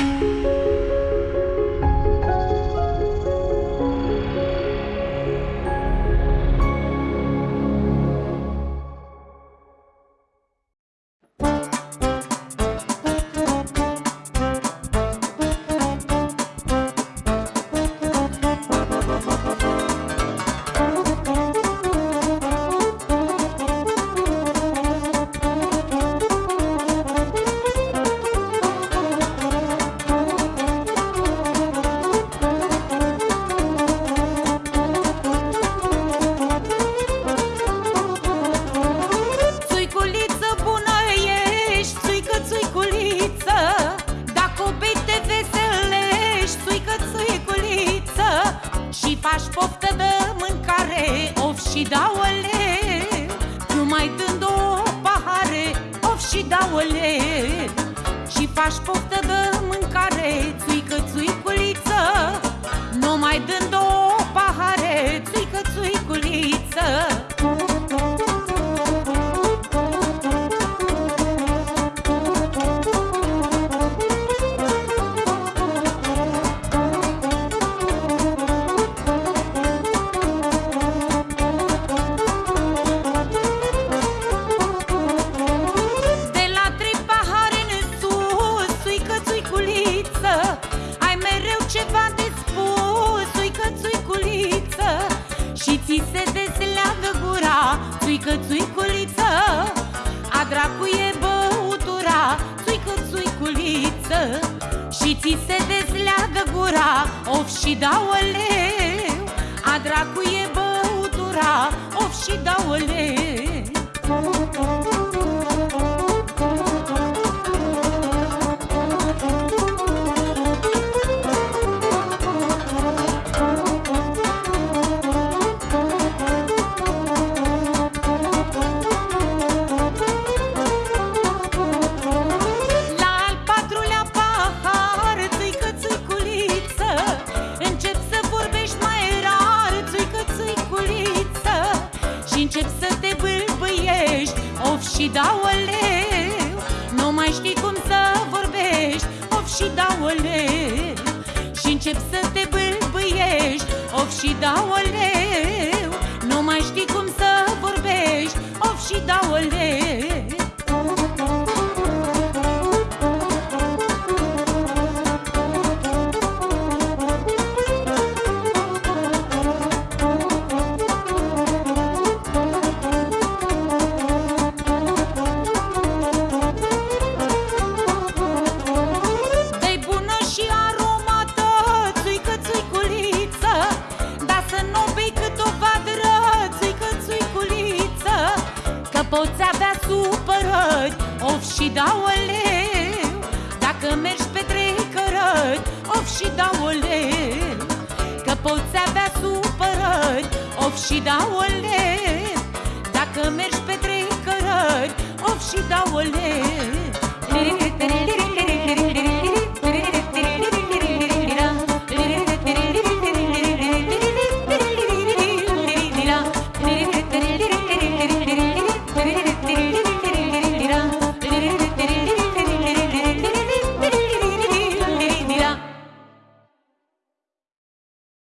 Țuiculiță faci poftă de mâncare, of și daule Numai dând o pahare, of și daule Și faci poftă de mâncare, țuică țuiculiță Numai dând o țuică țuiculiță A dracu e băutura, țuică țuiculiță Și ți se desleagă gura, of și daoleu A dracu e băutura, of și daoleu La te bâlbâiești, of și daoleu Nu mai știi cum să vorbești, of și daoleu Și încep să te bâlbâiești, of și daoleu poți avea supărări, of și daoleu Dacă mergi pe trei cărări, of și daoleu Că poți avea supărări, of și daoleu Dacă mergi pe trei cărări, of și daoleu